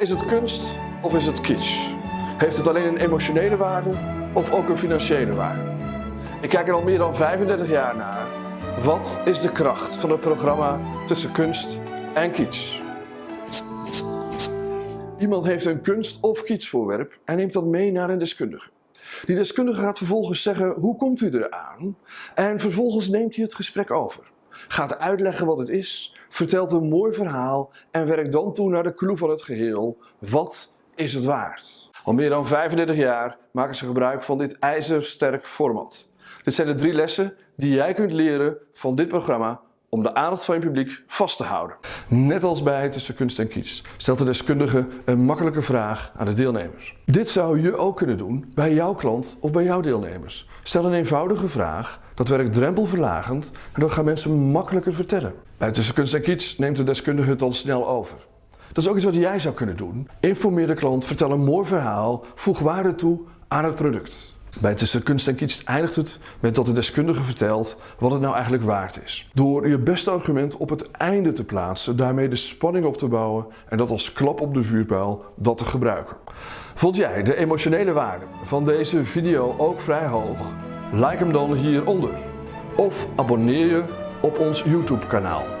Is het kunst of is het kitsch? Heeft het alleen een emotionele waarde of ook een financiële waarde? Ik kijk er al meer dan 35 jaar naar. Wat is de kracht van het programma tussen kunst en kitsch? Iemand heeft een kunst- of kitschvoorwerp en neemt dat mee naar een deskundige. Die deskundige gaat vervolgens zeggen hoe komt u eraan en vervolgens neemt hij het gesprek over. Gaat uitleggen wat het is, vertelt een mooi verhaal en werkt dan toe naar de clue van het geheel. Wat is het waard? Al meer dan 35 jaar maken ze gebruik van dit ijzersterk format. Dit zijn de drie lessen die jij kunt leren van dit programma om de aandacht van je publiek vast te houden. Net als bij Tussen Kunst en Kies stelt de deskundige een makkelijke vraag aan de deelnemers. Dit zou je ook kunnen doen bij jouw klant of bij jouw deelnemers. Stel een eenvoudige vraag, dat werkt drempelverlagend en dat gaan mensen makkelijker vertellen. Bij Tussen Kunst en Kies neemt de deskundige het dan snel over. Dat is ook iets wat jij zou kunnen doen. Informeer de klant, vertel een mooi verhaal, voeg waarde toe aan het product. Bij Tussen Kunst en Kiets eindigt het met dat de deskundige vertelt wat het nou eigenlijk waard is. Door je beste argument op het einde te plaatsen, daarmee de spanning op te bouwen en dat als klap op de vuurpijl dat te gebruiken. Vond jij de emotionele waarde van deze video ook vrij hoog? Like hem dan hieronder. Of abonneer je op ons YouTube kanaal.